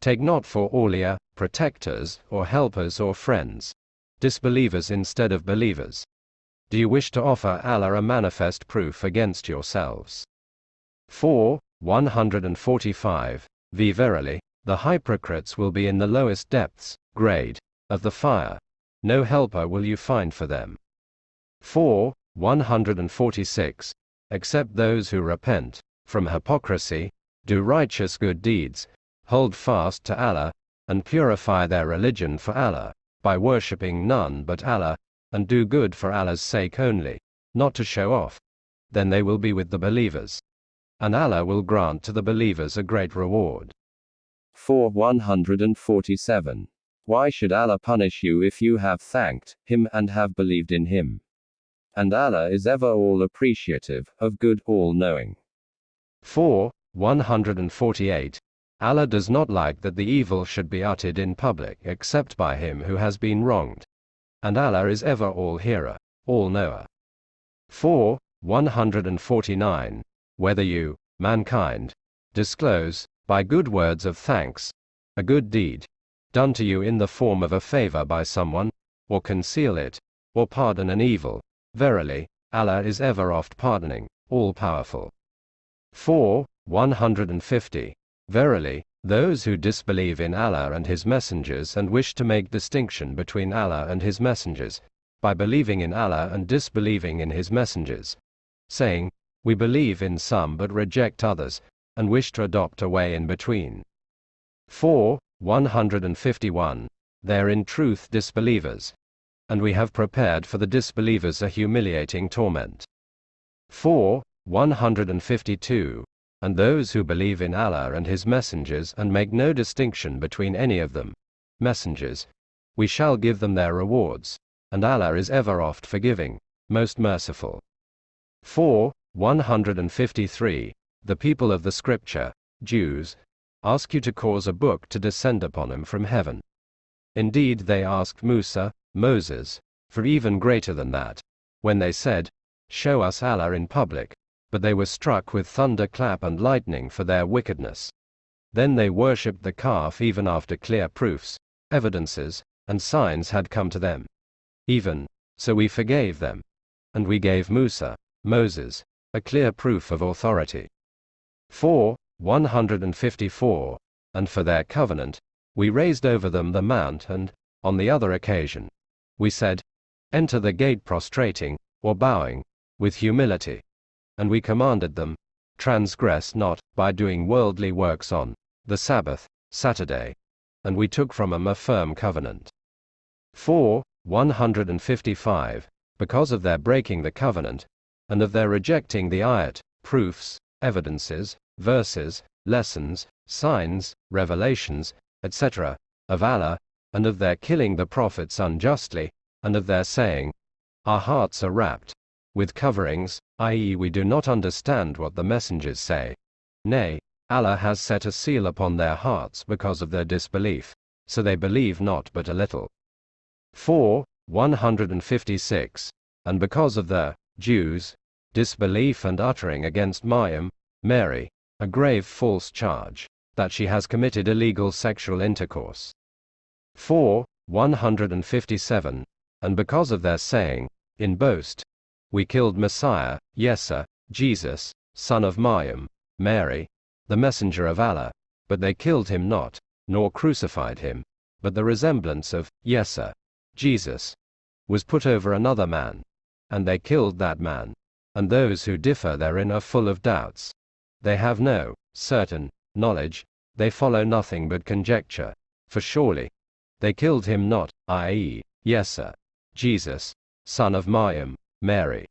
[SPEAKER 2] take not for awliya, protectors, or helpers or friends, disbelievers instead of believers? Do you wish to offer Allah a manifest proof against yourselves? 4. 145. V. Verily, the hypocrites will be in the lowest depths, grade, of the fire. No helper will you find for them. 4. 146. Except those who repent from hypocrisy, do righteous good deeds, hold fast to Allah, and purify their religion for Allah, by worshipping none but Allah, and do good for Allah's sake only, not to show off. Then they will be with the believers. And Allah will grant to the believers a great reward.
[SPEAKER 3] 4. 147. Why should Allah punish you if you have thanked Him and have believed in Him? And Allah is ever all appreciative, of good, all knowing.
[SPEAKER 2] 4. 148. Allah does not like that the evil should be uttered in public except by him who has been wronged. And Allah is ever all hearer, all knower. 4. 149. Whether you, mankind, disclose, by good words of thanks, a good deed, done to you in the form of a favor by someone, or conceal it, or pardon an evil, verily, Allah is ever oft pardoning, all powerful. 4. 150. Verily, those who disbelieve in Allah and His messengers and wish to make distinction between Allah and His messengers, by believing in Allah and disbelieving in His messengers, saying, We believe in some but reject others, and wish to adopt a way in between. 4. 151. They're in truth disbelievers. And we have prepared for the disbelievers a humiliating torment. 4. 152 and those who believe in Allah and His messengers and make no distinction between any of them, messengers, we shall give them their rewards, and Allah is ever oft forgiving, most merciful. 4. 153. The people of the Scripture, Jews, ask you to cause a book to descend upon them from heaven. Indeed, they asked Musa, Moses, for even greater than that, when they said, Show us Allah in public, but they were struck with thunderclap and lightning for their wickedness. Then they worshipped the calf even after clear proofs, evidences, and signs had come to them. Even so we forgave them. And we gave Musa, Moses, a clear proof of authority. 4. 154. And for their covenant, we raised over them the mount, and, on the other occasion, we said, Enter the gate prostrating, or bowing, with humility and we commanded them, transgress not, by doing worldly works on the Sabbath, Saturday. And we took from them a firm covenant. 4. 155. Because of their breaking the covenant, and of their rejecting the ayat, proofs, evidences, verses, lessons, signs, revelations, etc., of Allah, and of their killing the prophets unjustly, and of their saying, Our hearts are wrapped with coverings, i.e., we do not understand what the messengers say. Nay, Allah has set a seal upon their hearts because of their disbelief, so they believe not but a little. 4. 156. And because of the Jews' disbelief and uttering against Maryam, Mary, a grave false charge, that she has committed illegal sexual intercourse. 4. 157. And because of their saying, in boast, we killed Messiah, Yesa, Jesus, son of Maryam, Mary, the messenger of Allah, but they killed him not, nor crucified him, but the resemblance of Yesa, Jesus, was put over another man, and they killed that man, and those who differ therein are full of doubts. They have no certain knowledge, they follow nothing but conjecture, for surely they killed him not, i.e., Yesa, Jesus, son of Maryam, Mary.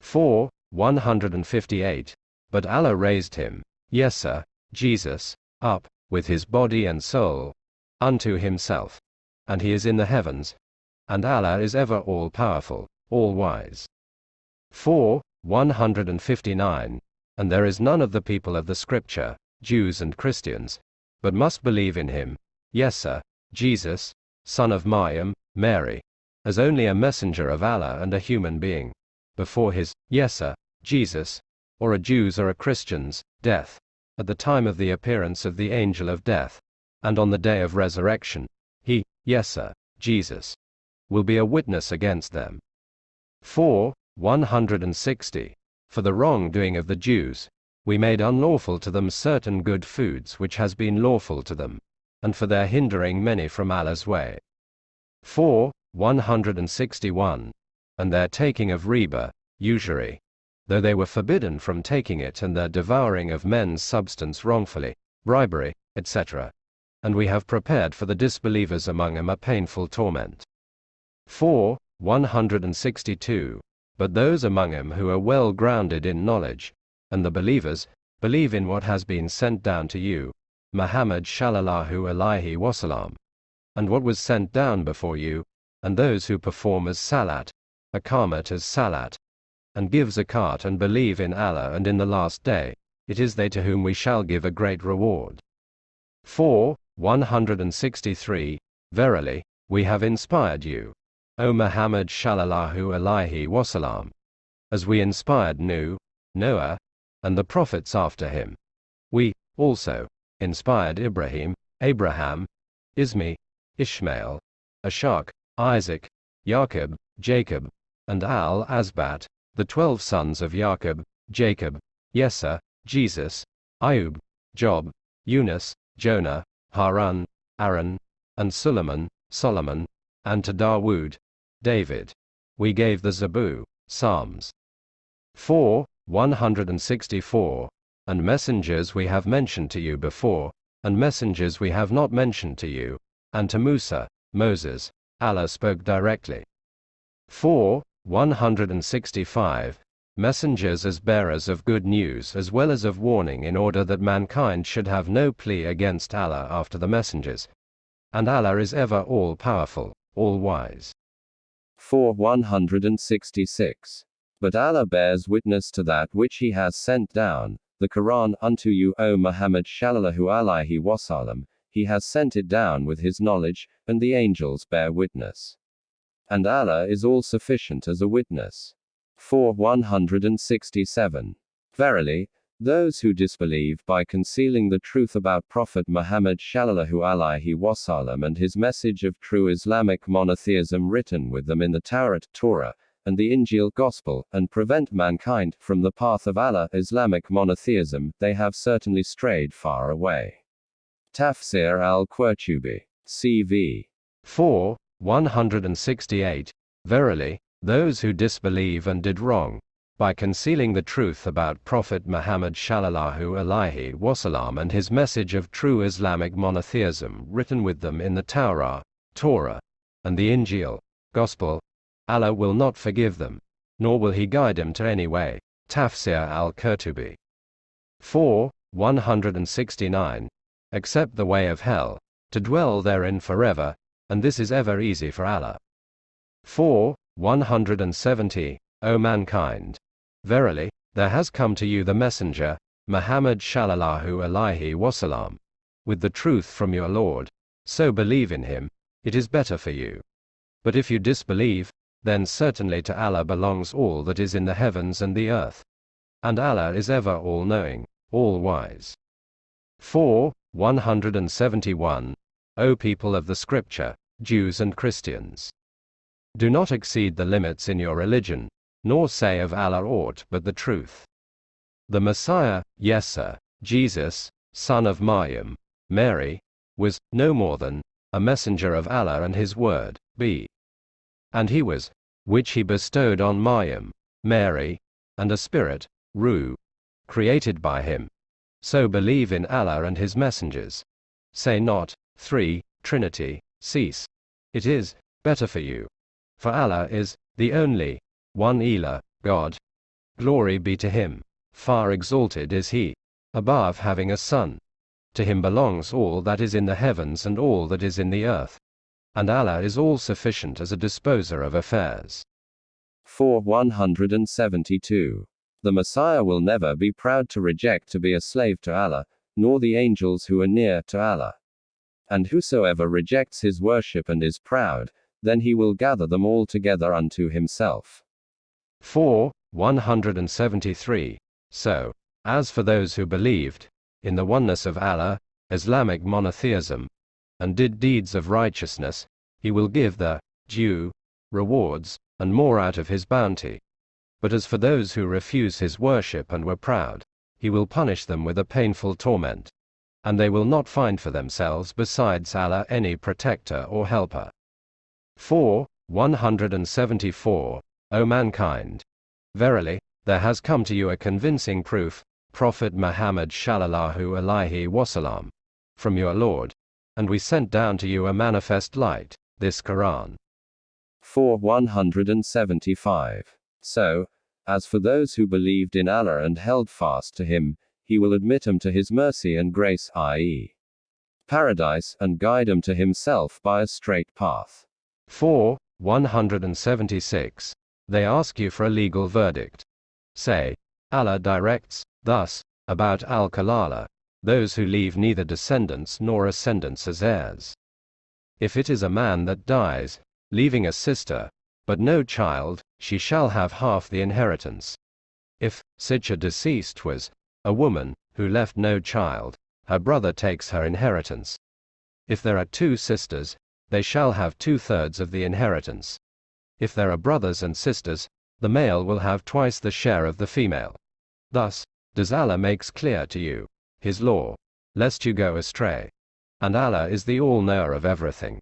[SPEAKER 2] 4. 158. But Allah raised him, Yesa, Jesus, up, with his body and soul, unto himself. And he is in the heavens. And Allah is ever all powerful, all wise. 4. 159. And there is none of the people of the Scripture, Jews and Christians, but must believe in him, Yesa, Jesus, son of Maryam, Mary, as only a messenger of Allah and a human being, before his, Yesa, Jesus, or a Jew's or a Christian's, death, at the time of the appearance of the angel of death, and on the day of resurrection, he, Yesa, Jesus, will be a witness against them. 4. 160. For the wrongdoing of the Jews, we made unlawful to them certain good foods which has been lawful to them, and for their hindering many from Allah's way. 4. 161. And their taking of riba, usury, though they were forbidden from taking it and their devouring of men's substance wrongfully, bribery, etc. And we have prepared for the disbelievers among them a painful torment. 4. 162. But those among them who are well grounded in knowledge, and the believers, believe in what has been sent down to you, Muhammad shallallahu alaihi wasallam, and what was sent down before you, and those who perform as salat, Iqamat as salat, and give zakat and believe in Allah and in the last day, it is they to whom we shall give a great reward. 4. 163. Verily, we have inspired you, O Muhammad shallallahu alaihi wasallam, as we inspired Nuh, Noah, and the prophets after him. We, also, inspired Ibrahim, Abraham, Ismi, Ishmael, Ishaq, Isaac, Jacob, Jacob, and Al-Asbat, the twelve sons of Jacob, Jacob, Yesa, Jesus, Ayub, Job, Yunus, Jonah, Harun, Aaron, and Suleiman, Solomon, and to Dawood, David. We gave the Zabur, Psalms. 4. 164. And messengers we have mentioned to you before, and messengers we have not mentioned to you, and to Musa, Moses, Allah spoke directly. 4. 165. Messengers as bearers of good news as well as of warning in order that mankind should have no plea against Allah after the messengers. And Allah is ever all powerful, all wise.
[SPEAKER 3] 4. 166. But Allah bears witness to that which He has sent down, the Quran, unto you, O Muhammad sallallahu alaihi wasallam, He has sent it down with His knowledge, and the angels bear witness. And Allah is all sufficient as a witness. 4. 167. Verily, those who disbelieve by concealing the truth about Prophet Muhammad sallallahu alaihi wasallam and his message of true Islamic monotheism written with them in the Taurat, Torah, and the Injil Gospel, and prevent mankind from the path of Allah, Islamic monotheism, they have certainly strayed far away. Tafsir al-Qurtubi. CV.
[SPEAKER 2] 4. 168. Verily, those who disbelieve and did wrong, by concealing the truth about Prophet Muhammad sallallahu alaihi wasallam and his message of true Islamic monotheism written with them in the Taurat, Torah, and the Injil, Gospel, Allah will not forgive them, nor will He guide them to any way. Tafsir al-Qurtubi. 4. 169. Except the way of hell, to dwell therein forever, and this is ever easy for Allah. 4. 170. O mankind! Verily, there has come to you the messenger, Muhammad sallallahu alaihi wasallam, with the truth from your Lord, so believe in him, it is better for you. But if you disbelieve, then certainly to Allah belongs all that is in the heavens and the earth. And Allah is ever all knowing, all wise. 4. 171. O people of the Scripture, Jews and Christians. Do not exceed the limits in your religion, nor say of Allah aught but the truth. The Messiah, Yesa, Jesus, son of Maryam, Mary, was no more than a messenger of Allah and his word, b. And he was, which he bestowed on Maryam, Mary, and a spirit, Ruh, created by him. So believe in Allah and his messengers. Say not, 3, Trinity, cease. It is better for you. For Allah is the only one Ilah, God. Glory be to him. Far exalted is he, above having a son. To him belongs all that is in the heavens and all that is in the earth. And Allah is all sufficient as a disposer of affairs.
[SPEAKER 3] 4. 172. The Messiah will never be proud to reject to be a slave to Allah, nor the angels who are near to Allah. And whosoever rejects his worship and is proud, then he will gather them all together unto himself.
[SPEAKER 2] 4. 173. So, as for those who believed, in the oneness of Allah, Islamic monotheism, and did deeds of righteousness, he will give the due rewards, and more out of his bounty. But as for those who refuse his worship and were proud, he will punish them with a painful torment. And they will not find for themselves besides Allah any protector or helper. 4. 174. O mankind! Verily, there has come to you a convincing proof, Prophet Muhammad sallallahu alaihi wasallam, from your Lord, and we sent down to you a manifest light, this Quran.
[SPEAKER 3] 4. 175. So, as for those who believed in Allah and held fast to Him, He will admit them to His mercy and grace, i.e., paradise, and guide them to Himself by a straight path.
[SPEAKER 2] 4. 176. They ask you for a legal verdict. Say, Allah directs, thus, about Al Kalala, those who leave neither descendants nor ascendants as heirs. If it is a man that dies, leaving a sister, but no child, she shall have half the inheritance. If such a deceased was a woman who left no child, her brother takes her inheritance. If there are two sisters, they shall have two thirds of the inheritance. If there are brothers and sisters, the male will have twice the share of the female. Thus, does Allah makes clear to you his law, lest you go astray. And Allah is the all knower of everything.